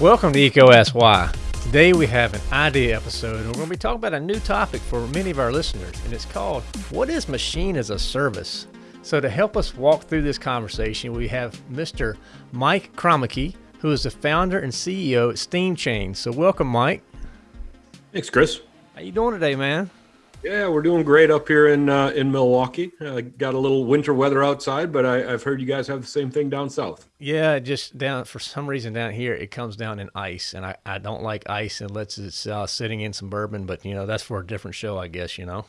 Welcome to EECO Ask Why. Today we have an idea episode and we're going to be talking about a new topic for many of our listeners and it's called What is Machine as a Service? So to help us walk through this conversation, we have Mr. Mike Kromicki, who is the founder and CEO at Steam Chain. So welcome, Mike. Thanks, Chris. How you doing today, man? Yeah, we're doing great up here in uh, in Milwaukee. Uh, got a little winter weather outside, but I, have heard you guys have the same thing down south. Yeah, just down for some reason down here it comes down in ice, and I, I don't like ice unless it's uh, sitting in some bourbon. But you know that's for a different show, I guess. You know.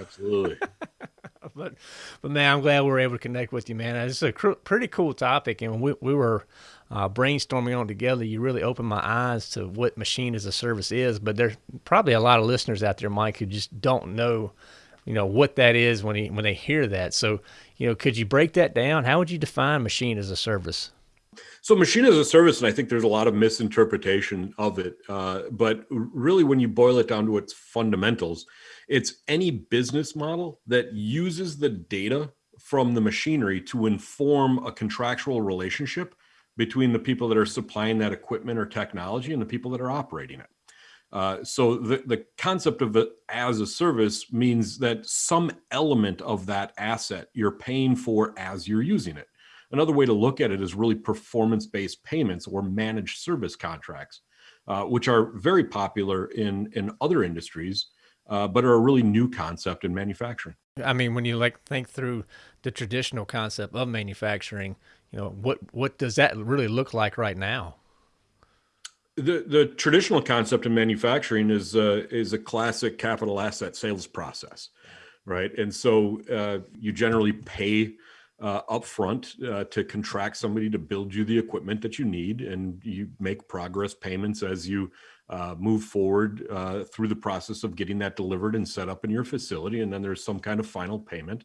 Absolutely. but but man, I'm glad we are able to connect with you, man. It's a cr- pretty cool topic, and we we were uh, brainstorming on together, you really opened my eyes to what machine as a service is. But there's probably a lot of listeners out there, Mike, who just don't know, you know, what that is when he, when they hear that. So, you know, could you break that down? How would you define machine as a service? So, machine as a service, and I think there's a lot of misinterpretation of it. Uh, but really, when you boil it down to its fundamentals, it's any business model that uses the data from the machinery to inform a contractual relationship between the people that are supplying that equipment or technology and the people that are operating it. Uh, so the, the concept of it as a service means that some element of that asset you're paying for as you're using it. Another way to look at it is really performance-based payments or managed service contracts, uh, which are very popular in, in other industries, uh, but are a really new concept in manufacturing. I mean, when you like think through the traditional concept of manufacturing, you know what what does that really look like right now? The the traditional concept of manufacturing is uh, is a classic capital asset sales process right? And so uh, you generally pay uh, upfront uh, to contract somebody to build you the equipment that you need and you make progress payments as you uh, move forward uh, through the process of getting that delivered and set up in your facility and then there's some kind of final payment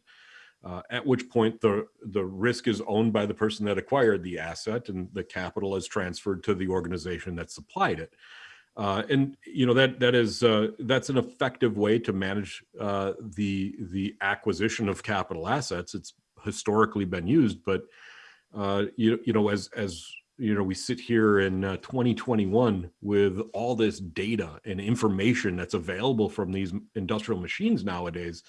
uh, at which point the the risk is owned by the person that acquired the asset and the capital is transferred to the organization that supplied it. Uh, and you know that that is uh, that's an effective way to manage uh, the the acquisition of capital assets. It's historically been used, but uh, you you know as as you know we sit here in uh, 2021 with all this data and information that's available from these industrial machines nowadays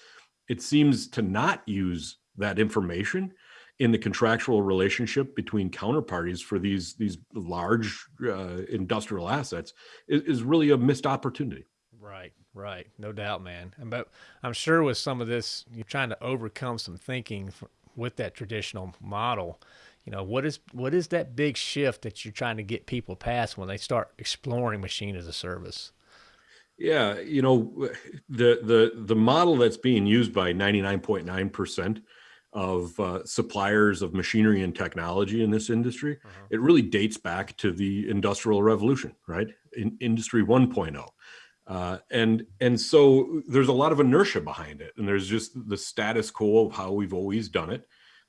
it seems to not use that information in the contractual relationship between counterparties for these these large uh, industrial assets is, is, really a missed opportunity. Right, right, no doubt, man. But I'm sure with some of this, you're trying to overcome some thinking with that traditional model. You know, what is what is that big shift that you're trying to get people past when they start exploring machine as a service? Yeah, you know, the the the model that's being used by 99.9% of uh, suppliers of machinery and technology in this industry, uh-huh. it really dates back to the industrial revolution, right? In industry 1.0. Uh, and and so there's a lot of inertia behind it, and there's just the status quo of how we've always done it.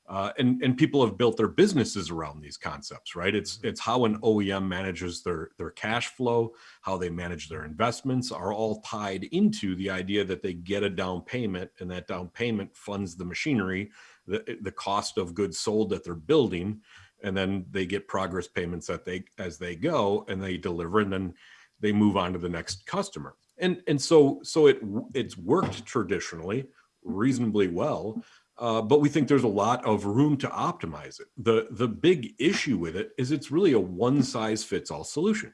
Uh, and and people have built their businesses around these concepts, right? It's mm-hmm. it's how an OEM manages their their cash flow, how they manage their investments, are all tied into the idea that they get a down payment, and that down payment funds the machinery, the the cost of goods sold that they're building, and then they get progress payments that they as they go, and they deliver, and then they move on to the next customer. And and so so it it's worked traditionally reasonably well uh, but we think there's a lot of room to optimize it. The, the big issue with it is it's really a one size fits all solution.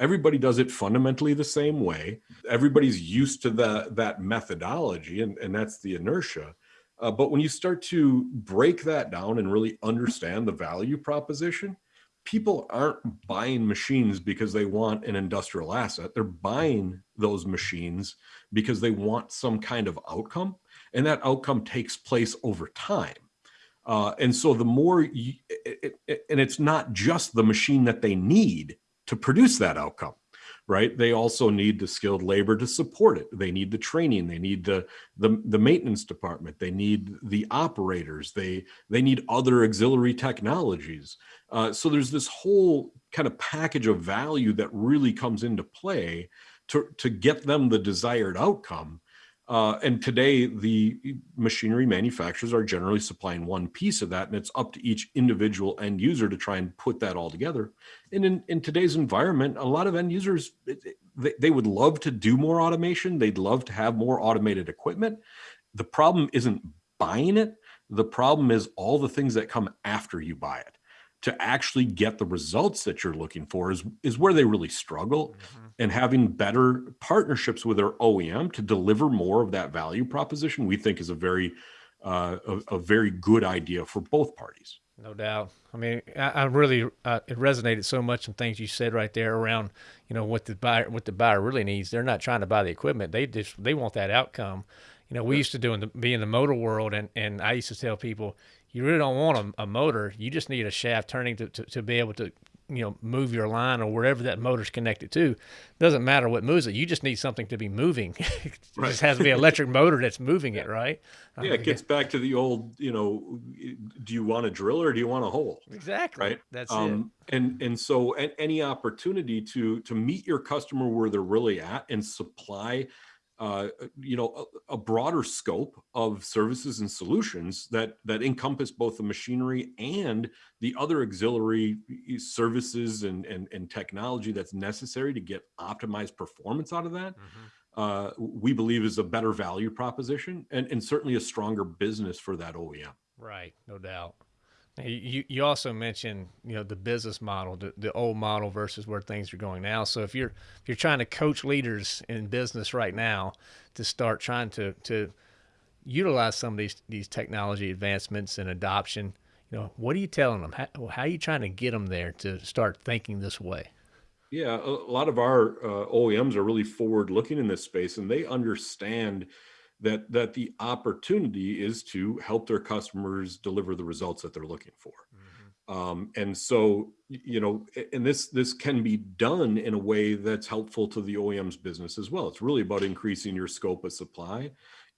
Everybody does it fundamentally the same way. Everybody's used to the, that methodology, and, and that's the inertia. Uh, but when you start to break that down and really understand the value proposition, people aren't buying machines because they want an industrial asset. They're buying those machines because they want some kind of outcome and that outcome takes place over time. Uh, and so the more, you, it, it, and it's not just the machine that they need to produce that outcome, right? They also need the skilled labor to support it. They need the training. They need the the, the maintenance department. They need the operators. They they need other auxiliary technologies. Uh, so there's this whole kind of package of value that really comes into play to to get them the desired outcome Uh, and today, the machinery manufacturers are generally supplying one piece of that, and it's up to each individual end user to try and put that all together. And in, in today's environment, a lot of end users, they, they would love to do more automation. They'd love to have more automated equipment. The problem isn't buying it. The problem is all the things that come after you buy it to actually get the results that you're looking for is, is where they really struggle. Mm-hmm. And having better partnerships with their OEM to deliver more of that value proposition, we think is a very, uh, a, a, very good idea for both parties. No doubt. I mean, I, I really uh, it resonated so much some things you said right there around, you know, what the buyer what the buyer really needs. They're not trying to buy the equipment; they just they want that outcome. You know, we used to do in the, be in the motor world, and and I used to tell people, you really don't want a, a motor. You just need a shaft turning to, to, to be able to you know move your line or wherever that motor's connected to. Doesn't matter what moves it. You just need something to be moving. It right. just has to be an electric motor that's moving it right? Yeah it gets back to the old you know do you want a drill or do you want a hole? Exactly. Right? That's um, it and and so any opportunity to to meet your customer where they're really at and supply uh, you know, a, a, broader scope of services and solutions that that encompass both the machinery and the other auxiliary services and and, and technology that's necessary to get optimized performance out of that. Mm-hmm. Uh, we believe is a better value proposition and, and certainly a stronger business for that OEM. Right, no doubt. You you also mentioned you know the business model, the, the old model versus where things are going now. So if you're if you're trying to coach leaders in business right now to start trying to to utilize some of these these technology advancements and adoption, you know, what are you telling them? How, how are you trying to get them there to start thinking this way? Yeah, a lot of our uh, OEMs are really forward looking in this space, and they understand that that the opportunity is to help their customers deliver the results that they're looking for. Mm-hmm. Um, and so, you know, and this this can be done in a way that's helpful to the OEM's business as well. It's really about increasing your scope of supply,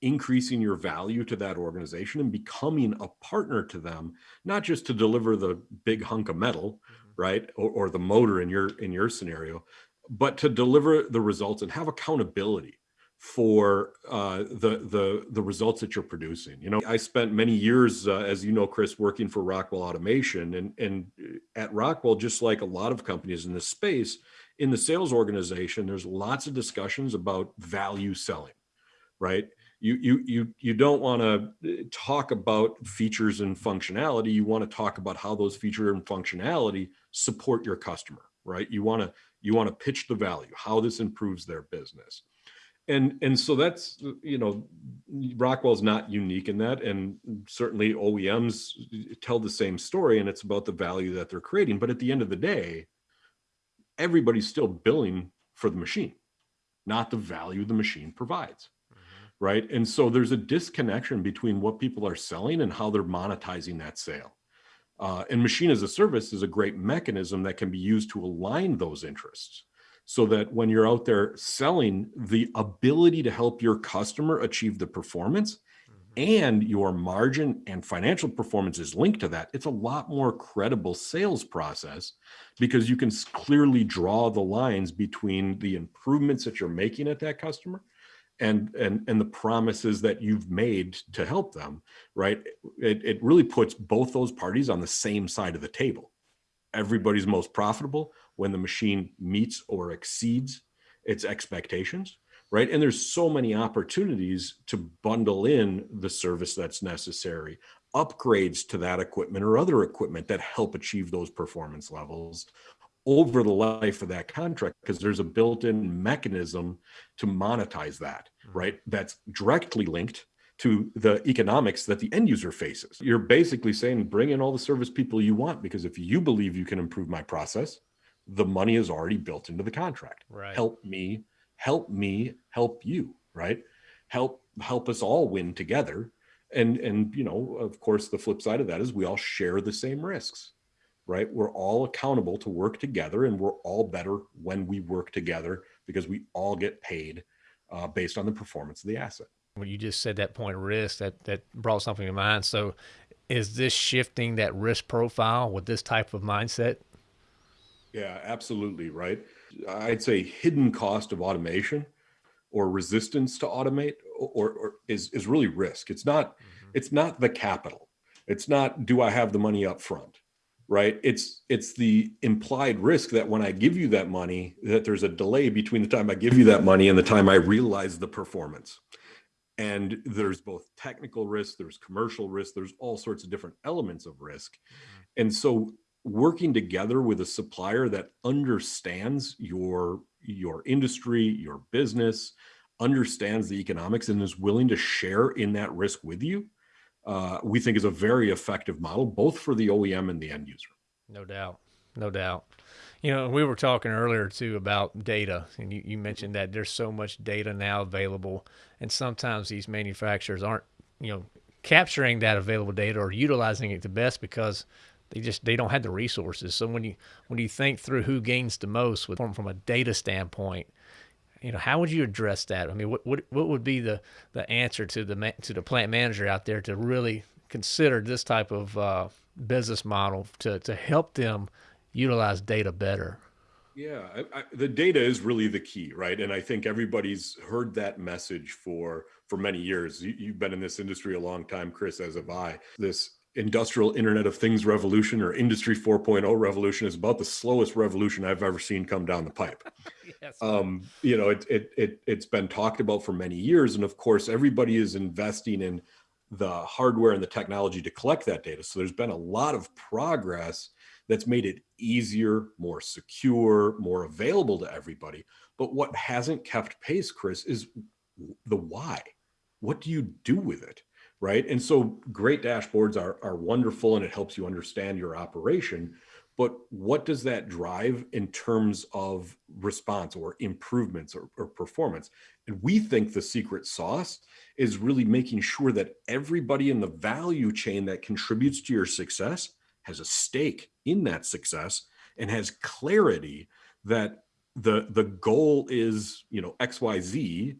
increasing your value to that organization, and becoming a partner to them, not just to deliver the big hunk of metal, mm-hmm. right, or, or the motor in your in your scenario, but to deliver the results and have accountability for uh, the the the results that you're producing. You know, I spent many years, uh, as you know, Chris, working for Rockwell Automation, and and uh, at Rockwell, just like a lot of companies in this space, in the sales organization, there's lots of discussions about value selling, right? You you you you don't want to uh, talk about features and functionality. You want to talk about how those feature and functionality support your customer, right? You want to you want to pitch the value, how this improves their business and and so that's you know rockwell's not unique in that and certainly oems tell the same story and it's about the value that they're creating. But at the end of the day everybody's still billing for the machine not the value the machine provides mm-hmm. right? And so there's a disconnection between what people are selling and how they're monetizing that sale. Uh, and machine as a service is a great mechanism that can be used to align those interests so that when you're out there selling, the ability to help your customer achieve the performance mm-hmm. and your margin and financial performance is linked to that, it's a lot more credible sales process because you can clearly draw the lines between the improvements that you're making at that customer and and and the promises that you've made to help them right it, it really puts both those parties on the same side of the table everybody's most profitable when the machine meets or exceeds its expectations right? And there's so many opportunities to bundle in the service that's necessary upgrades to that equipment or other equipment that help achieve those performance levels over the life of that contract because there's a built-in mechanism to monetize that mm-hmm. right? That's directly linked to the economics that the end user faces. You're basically saying bring in all the service people you want because if you believe you can improve my process the money is already built into the contract. Right. Help me, help me, help you, right? Help help us all win together. And and you know, of course, the flip side of that is we all share the same risks, right? We're all accountable to work together, and we're all better when we work together because we all get paid uh, based on the performance of the asset. When you just said that point of risk, that that brought something to mind. So, is this shifting that risk profile with this type of mindset yeah, absolutely right. I'd say hidden cost of automation or resistance to automate or, or is, is really risk. It's not, mm-hmm. it's not the capital. It's not, do I have the money up front? Right. It's, it's the implied risk that when I give you that money, that there's a delay between the time I give you that money and the time I realize the performance. And there's both technical risk, there's commercial risk, there's all sorts of different elements of risk. Mm-hmm. And so working together with a supplier that understands your your industry, your business, understands the economics and is willing to share in that risk with you, uh, we think is a very effective model, both for the OEM and the end user. No doubt. No doubt. You know, we were talking earlier too about data, and you, you mentioned that there's so much data now available, and sometimes these manufacturers aren't, you know, capturing that available data or utilizing it the best because they just they don't have the resources. So when you when you think through who gains the most with from, from a data standpoint, you know how would you address that? I mean, what what what would be the the answer to the to the plant manager out there to really consider this type of uh, business model to to help them utilize data better? Yeah, I, I, the data is really the key, right? And I think everybody's heard that message for for many years. You, have been in this industry a long time, Chris, as have I. This industrial internet of things revolution or industry 4.0 revolution is about the slowest revolution i've ever seen come down the pipe. Yes. um, you know it, it, it, it's been talked about for many years and of course everybody is investing in the hardware and the technology to collect that data. So there's been a lot of progress that's made it easier more secure more available to everybody. But what hasn't kept pace chris is the why. What do you do with it right? And so great dashboards are, are wonderful and it helps you understand your operation. But what does that drive in terms of response or improvements or, or performance? And we think the secret sauce is really making sure that everybody in the value chain that contributes to your success has a stake in that success and has clarity that the the goal is you know xyz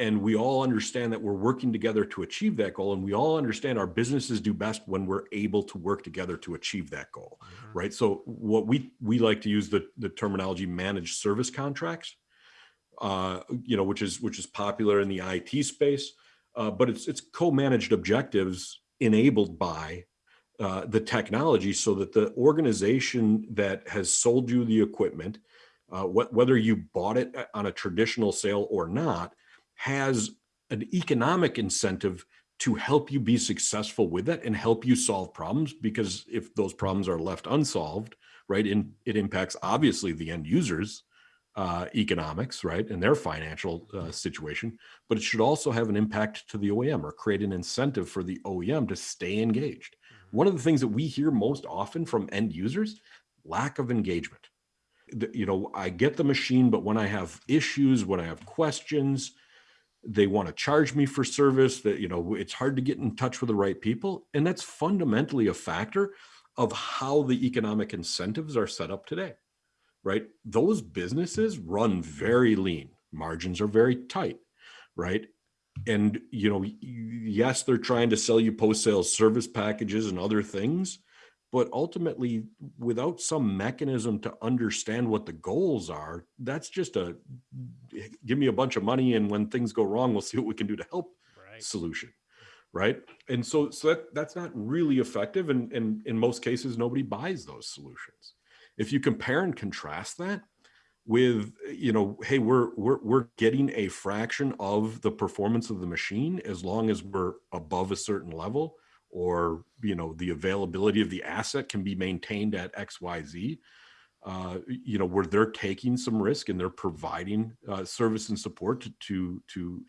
and we all understand that we're working together to achieve that goal and we all understand our businesses do best when we're able to work together to achieve that goal mm-hmm. right so what we we like to use the the terminology managed service contracts uh, you know which is which is popular in the IT space uh, but it's it's co-managed objectives enabled by uh, the technology so that the organization that has sold you the equipment uh, wh- whether you bought it uh, on a traditional sale or not has an economic incentive to help you be successful with it and help you solve problems because if those problems are left unsolved right in it impacts obviously the end users uh, economics right and their financial uh, situation but it should also have an impact to the oem or create an incentive for the oem to stay engaged mm-hmm. one of the things that we hear most often from end users lack of engagement you know i get the machine but when i have issues when i have questions they want to charge me for service that you know it's hard to get in touch with the right people. And that's fundamentally a factor of how the economic incentives are set up today right? Those businesses run very lean. Margins are very tight right? And you know yes they're trying to sell you post sales service packages and other things but ultimately without some mechanism to understand what the goals are that's just a give me a bunch of money and when things go wrong we'll see what we can do to help right. solution right and so so that that's not really effective and, and in most cases nobody buys those solutions if you compare and contrast that with you know hey we're we're we're getting a fraction of the performance of the machine as long as we're above a certain level or you know the availability of the asset can be maintained at xyz uh, you know where they're taking some risk and they're providing uh, service and support to to,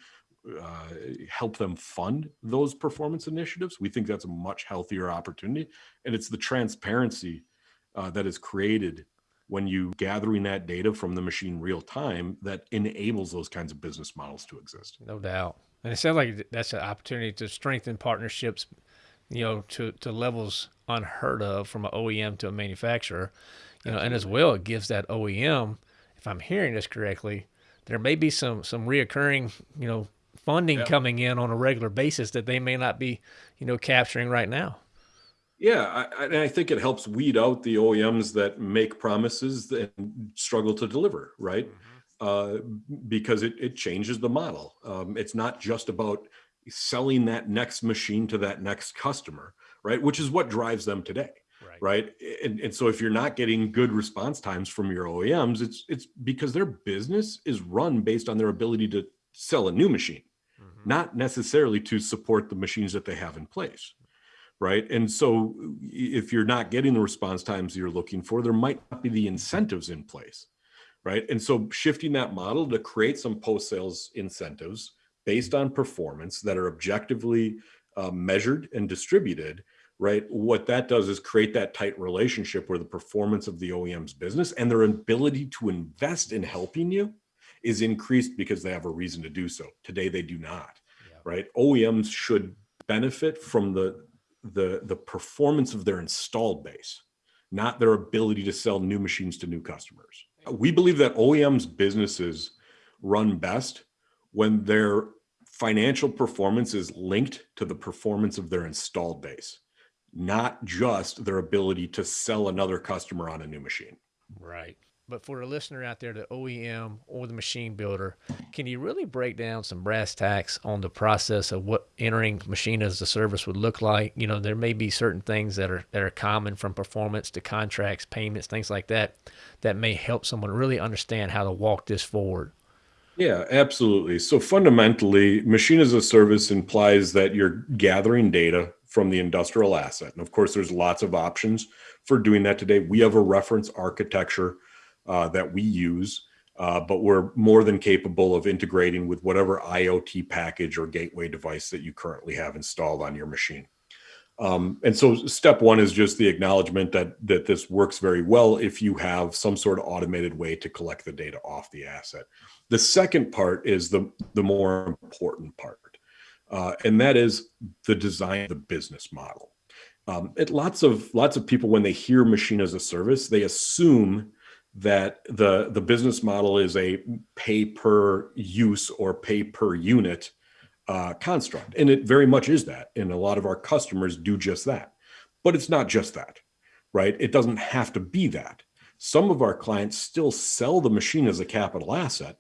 uh, help them fund those performance initiatives. We think that's a much healthier opportunity. And it's the transparency uh, that is created when you gathering that data from the machine real time that enables those kinds of business models to exist. No doubt. And it sounds like that's an opportunity to strengthen partnerships you know, to, to levels unheard of from an OEM to a manufacturer, you know, and as well, it gives that OEM, if I'm hearing this correctly, there may be some, some reoccurring, you know, funding yeah. coming in on a regular basis that they may not be, you know, capturing right now. Yeah, I, and I think it helps weed out the OEMs that make promises and struggle to deliver, right? Mm-hmm. uh, because it, it changes the model. Um, it's not just about selling that next machine to that next customer, right? Which is what drives them today. Right. right? And, and so if you're not getting good response times from your OEMs, it's it's because their business is run based on their ability to sell a new machine, mm-hmm. not necessarily to support the machines that they have in place. Right. And so if you're not getting the response times you're looking for, there might not be the incentives in place. Right. And so shifting that model to create some post sales incentives based on performance that are objectively uh, measured and distributed right? What that does is create that tight relationship where the performance of the OEM's business and their ability to invest in helping you is increased because they have a reason to do so. Today they do not, yeah. right? OEMs should benefit from the the the performance of their installed base, not their ability to sell new machines to new customers. We believe that OEMs businesses run best when their financial performance is linked to the performance of their installed base not just their ability to sell another customer on a new machine. Right. But for a listener out there, the OEM or the machine builder, can you really break down some brass tacks on the process of what entering machine as a service would look like? You know, there may be certain things that are that are common from performance to contracts, payments, things like that, that may help someone really understand how to walk this forward. Yeah, absolutely. So fundamentally, machine as a service implies that you're gathering data from the industrial asset. And of course, there's lots of options for doing that today. We have a reference architecture uh, that we use, uh, but we're more than capable of integrating with whatever IoT package or gateway device that you currently have installed on your machine. Um, and so step one is just the acknowledgement that that this works very well if you have some sort of automated way to collect the data off the asset. The second part is the, the more important part uh, and that is the design of the business model. Um, it, lots of lots of people when they hear machine as a service, they assume that the the business model is a pay per use or pay per unit uh, construct, and it very much is that. And a lot of our customers do just that, but it's not just that, right? It doesn't have to be that. Some of our clients still sell the machine as a capital asset,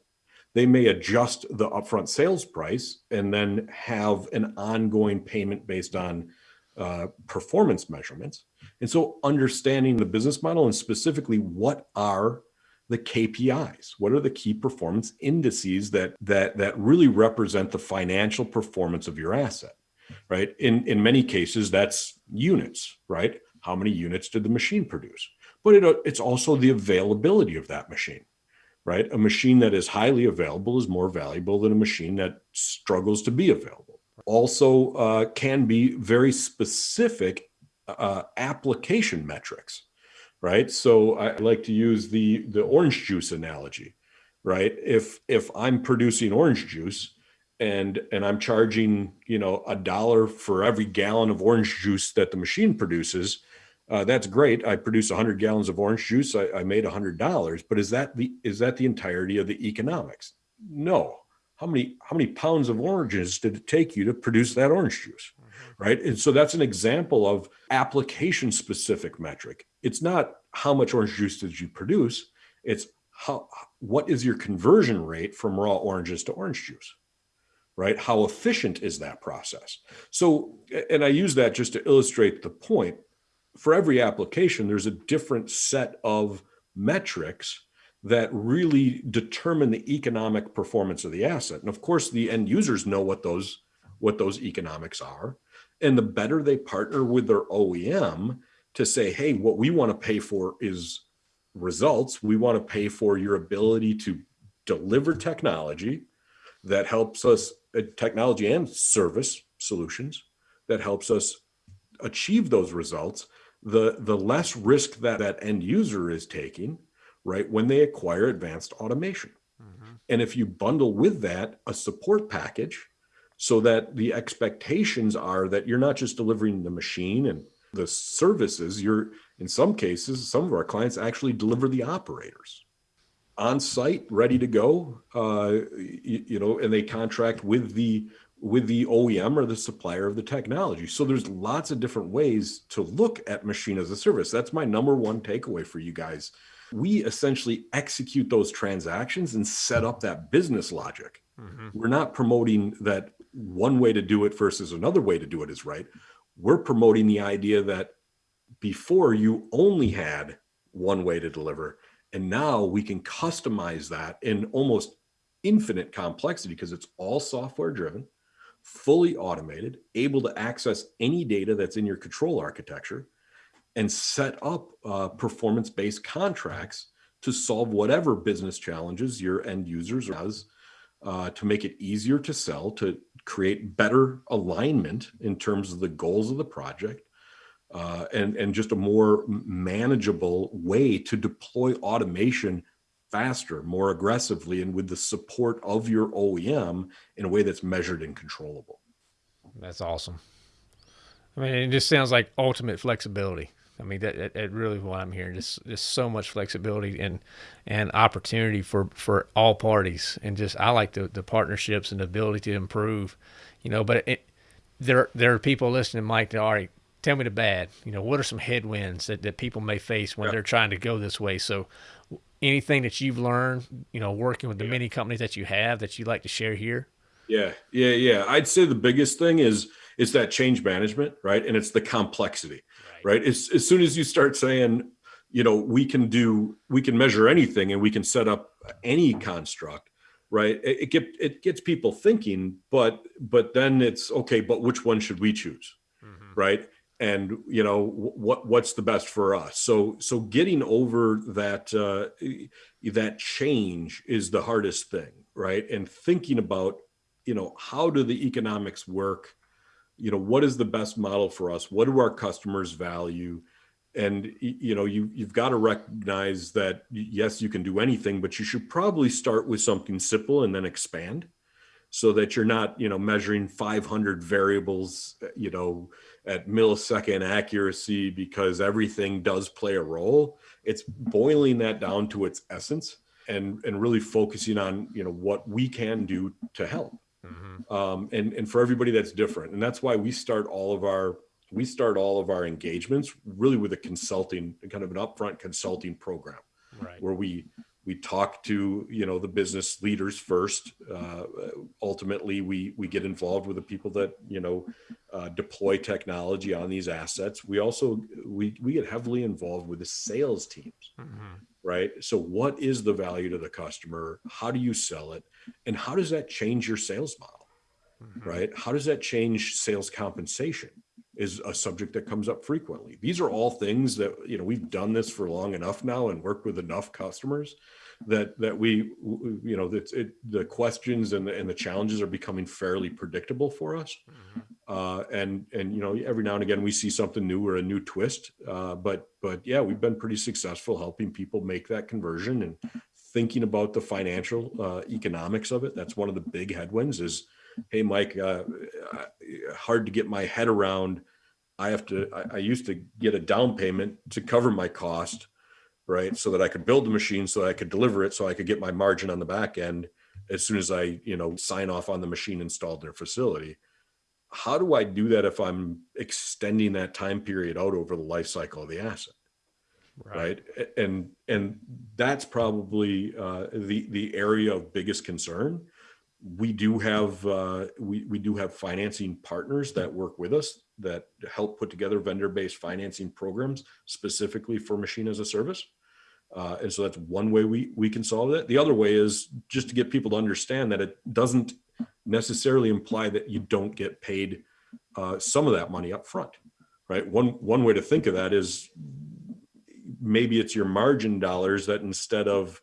they may adjust the upfront sales price and then have an ongoing payment based on uh, performance measurements. And so understanding the business model and specifically what are the KPIs? What are the key performance indices that that that really represent the financial performance of your asset? Right? In in many cases that's units, right? How many units did the machine produce? But it, it's also the availability of that machine right? A machine that is highly available is more valuable than a machine that struggles to be available. Also, uh, can be very specific uh, application metrics, right? So I like to use the the orange juice analogy, right? If if I'm producing orange juice and and I'm charging you know a dollar for every gallon of orange juice that the machine produces, uh, that's great. I produce 100 gallons of orange juice. I, I made $100. But is that the is that the entirety of the economics? No. How many how many pounds of oranges did it take you to produce that orange juice? Mm-hmm. Right. And so that's an example of application specific metric. It's not how much orange juice did you produce. It's how what is your conversion rate from raw oranges to orange juice? right? How efficient is that process? So, and I use that just to illustrate the point for every application, there's a different set of metrics that really determine the economic performance of the asset. And of course, the end users know what those what those economics are. And the better they partner with their OEM to say, hey, what we want to pay for is results. We want to pay for your ability to deliver technology that helps us, uh, technology and service solutions that helps us achieve those results the the less risk that that end user is taking right when they acquire advanced automation mm-hmm. and if you bundle with that a support package so that the expectations are that you're not just delivering the machine and the services you're in some cases some of our clients actually deliver the operators on site ready to go uh, you, you know and they contract with the with the OEM or the supplier of the technology. So there's lots of different ways to look at machine as a service. That's my number one takeaway for you guys we essentially execute those transactions and set up that business logic. Mm-hmm. We're not promoting that one way to do it versus another way to do it is right. We're promoting the idea that before you only had one way to deliver, and now we can customize that in almost infinite complexity because it's all software driven, fully automated, able to access any data that's in your control architecture and set up uh, performance based contracts to solve whatever business challenges your end users has uh, to make it easier to sell, to create better alignment in terms of the goals of the project, uh, and, and just a more manageable way to deploy automation faster, more aggressively, and with the support of your OEM in a way that's measured and controllable. That's awesome. I mean, it just sounds like ultimate flexibility. I mean, that, that, that really what I'm hearing. Just just so much flexibility and and opportunity for for all parties, and just I like the the partnerships and the ability to improve. You know, but it, there there are people listening, Mike. That already tell me the bad. You know, what are some headwinds that, that people may face when they're trying to go this way? So, anything that you've learned, you know, working with the many companies that you have that you'd like to share here? Yeah, yeah, yeah. I'd say the biggest thing is is that change management, right? And it's the complexity right? As, as soon as you start saying, you know, we can do, we can measure anything and we can set up any construct, right? It, it get it gets people thinking, but but then it's okay. But which one should we choose, mm-hmm. right? And you know what what's the best for us? So so getting over that uh, that change is the hardest thing, right? And thinking about you know how do the economics work you know what is the best model for us what do our customers value and you know you you've got to recognize that yes you can do anything but you should probably start with something simple and then expand so that you're not you know measuring 500 variables you know at millisecond accuracy because everything does play a role it's boiling that down to its essence and and really focusing on you know what we can do to help Mm-hmm. Um, and and for everybody that's different, and that's why we start all of our we start all of our engagements really with a consulting kind of an upfront consulting program, right. where we we talk to you know the business leaders first. Uh, ultimately, we we get involved with the people that you know uh, deploy technology on these assets. We also we we get heavily involved with the sales teams. Mm-hmm right? So, what is the value to the customer? How do you sell it? And how does that change your sales model, mm-hmm. right? How does that change sales compensation? Is a subject that comes up frequently. These are all things that you know we've done this for long enough now and worked with enough customers that that we you know that it, the questions and the, and the challenges are becoming fairly predictable for us mm-hmm. uh, and and you know every now and again we see something new or a new twist uh, but but yeah we've been pretty successful helping people make that conversion and thinking about the financial uh, economics of it that's one of the big headwinds is hey mike uh, hard to get my head around i have to I, I used to get a down payment to cover my cost right? So that I could build the machine, so that I could deliver it, so I could get my margin on the back end as soon as I, you know, sign off on the machine installed in their facility. How do I do that if I'm extending that time period out over the life cycle of the asset? Right. right? And and that's probably uh, the the area of biggest concern. We do have uh, we we do have financing partners that work with us that help put together vendor-based financing programs specifically for machine as a service. Uh, and so that's one way we, we can solve that. The other way is just to get people to understand that it doesn't necessarily imply that you don't get paid uh, some of that money up front, right? One, one way to think of that is maybe it's your margin dollars that instead of,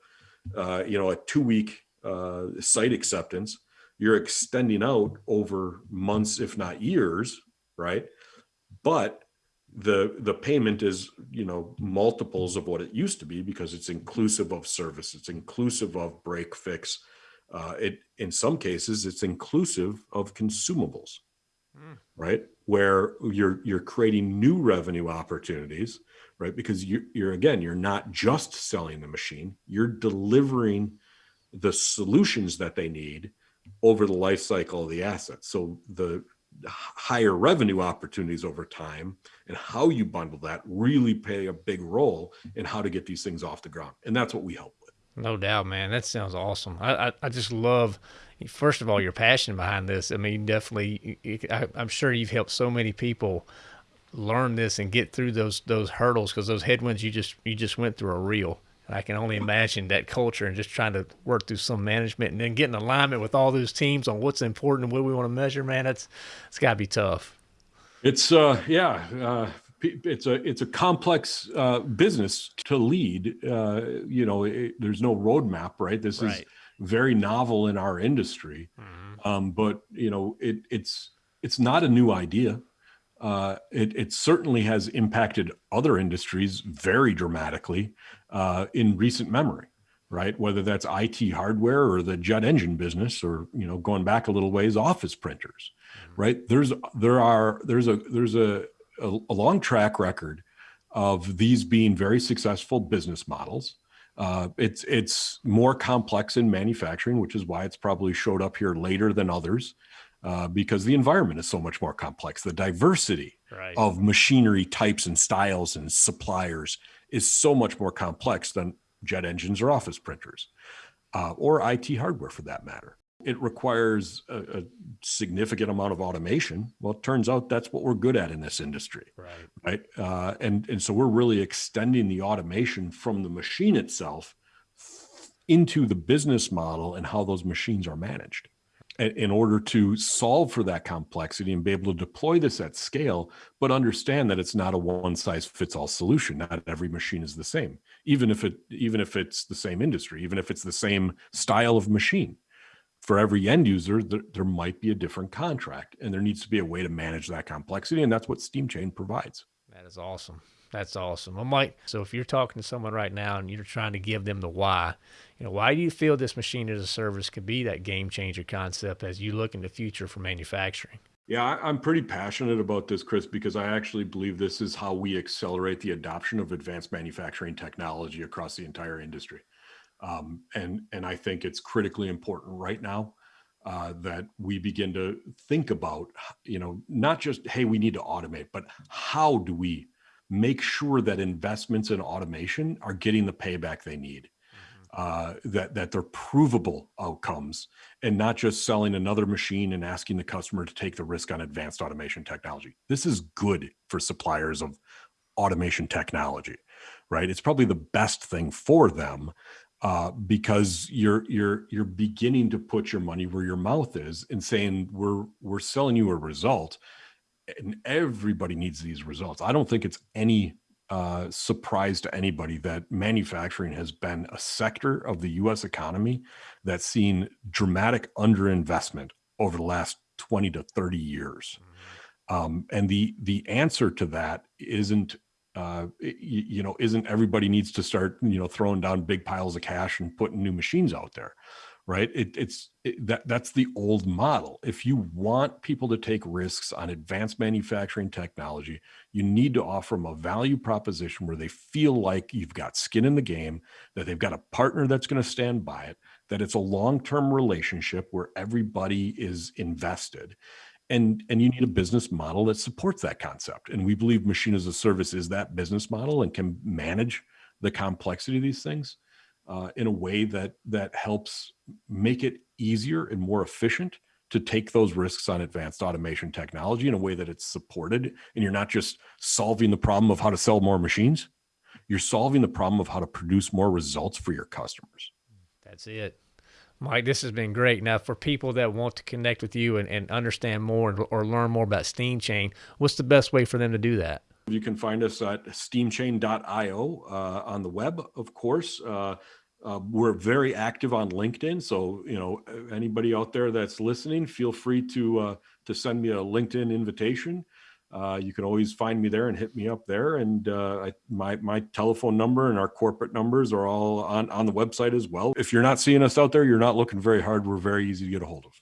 uh, you know, a two week uh, site acceptance, you're extending out over months, if not years, right? But the the payment is you know multiples of what it used to be because it's inclusive of service it's inclusive of break fix uh, it in some cases it's inclusive of consumables mm. right where you're you're creating new revenue opportunities right because you, you're again you're not just selling the machine you're delivering the solutions that they need over the life cycle of the asset so the higher revenue opportunities over time and how you bundle that really play a big role in how to get these things off the ground. And that's what we help with. No doubt, man. That sounds awesome. I, I, I just love, first of all, your passion behind this. I mean, definitely, I, I'm sure you've helped so many people learn this and get through those those hurdles because those headwinds you just you just went through are real. And I can only imagine that culture and just trying to work through some management and then getting alignment with all those teams on what's important and what we want to measure. Man, it's it's got to be tough. It's uh yeah. Uh, it's a it's a complex uh, business to lead. Uh, you know, it, there's no roadmap, right? This right. is very novel in our industry, mm-hmm. um, but you know, it, it's it's not a new idea. Uh, it, it, certainly has impacted other industries very dramatically uh, in recent memory, right? Whether that's IT hardware or the jet engine business, or you know, going back a little ways, office printers, mm-hmm. right? There's there are there's a there's a, a, a long track record of these being very successful business models. Uh, it's it's more complex in manufacturing, which is why it's probably showed up here later than others uh, because the environment is so much more complex. The diversity right. of machinery types and styles and suppliers is so much more complex than jet engines or office printers uh, or IT hardware for that matter. It requires a, a, significant amount of automation. Well, it turns out that's what we're good at in this industry, right? Right, uh, and and so we're really extending the automation from the machine itself into the business model and how those machines are managed in order to solve for that complexity and be able to deploy this at scale, but understand that it's not a one size fits all solution. Not every machine is the same, even if it even if it's the same industry, even if it's the same style of machine. For every end user, there, there might be a different contract, and there needs to be a way to manage that complexity, and that's what SteamChain provides. That is awesome. That's awesome. Well, Mike, so if you're talking to someone right now and you're trying to give them the why, you know, why do you feel this machine as a service could be that game changer concept as you look in the future for manufacturing? Yeah, I'm pretty passionate about this, Chris, because I actually believe this is how we accelerate the adoption of advanced manufacturing technology across the entire industry. Um, and and I think it's critically important right now uh, that we begin to think about, you know, not just hey, we need to automate, but how do we make sure that investments in automation are getting the payback they need mm-hmm. uh, that that they're provable outcomes and not just selling another machine and asking the customer to take the risk on advanced automation technology. This is good for suppliers of automation technology, right? It's probably the best thing for them uh, because you're you're you're beginning to put your money where your mouth is and saying we're we're selling you a result and everybody needs these results. I don't think it's any uh, surprise to anybody that manufacturing has been a sector of the U.S. economy that's seen dramatic underinvestment over the last 20 to 30 years. Mm-hmm. Um, and the the answer to that isn't uh, you, you, know isn't everybody needs to start you know throwing down big piles of cash and putting new machines out there right? It, it's it, that that's the old model. If you want people to take risks on advanced manufacturing technology, you need to offer them a value proposition where they feel like you've got skin in the game, that they've got a partner that's going to stand by it, that it's a long-term relationship where everybody is invested. And, and you need a business model that supports that concept. And we believe machine as a service is that business model and can manage the complexity of these things uh, in a way that that helps make it easier and more efficient to take those risks on advanced automation technology in a way that it's supported and you're not just solving the problem of how to sell more machines you're solving the problem of how to produce more results for your customers. That's it. Mike this has been great. Now for people that want to connect with you and, and understand more or learn more about steamchain what's the best way for them to do that? You can find us at steamchain.io uh, on the web, of course. Uh, uh, we're very active on LinkedIn, so you know anybody out there that's listening, feel free to uh, to send me a LinkedIn invitation. Uh, you can always find me there and hit me up there. And uh, I, my my telephone number and our corporate numbers are all on on the website as well. If you're not seeing us out there, you're not looking very hard. We're very easy to get a hold of.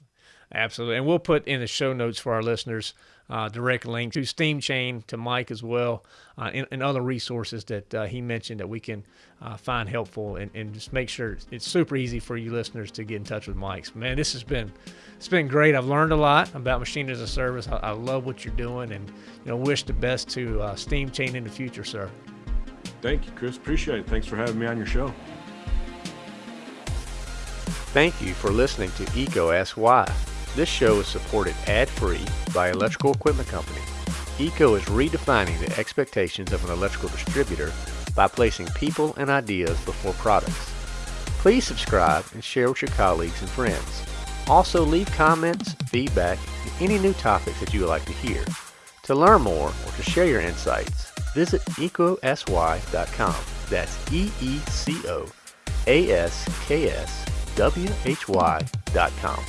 Absolutely. And we'll put in the show notes for our listeners uh, direct link to Steam Chain, to Mike as well, uh, and, and, other resources that uh, he mentioned that we can uh, find helpful and, and, just make sure it's super easy for you listeners to get in touch with Mike. Man, this has been it's been great. I've learned a lot about machine as a service. I, I love what you're doing, and you know, wish the best to uh, Steam Chain in the future, sir. Thank you, Chris. Appreciate it. Thanks for having me on your show. Thank you for listening to EECO Ask Why. This show is supported ad-free by Electrical Equipment Company. ECO is redefining the expectations of an electrical distributor by placing people and ideas before products. Please subscribe and share with your colleagues and friends. Also leave comments, feedback, and any new topics that you would like to hear. To learn more or to share your insights, visit eecoaskwhy.com. That's E-E-C-O-A-S-K-S W-H-Y.com.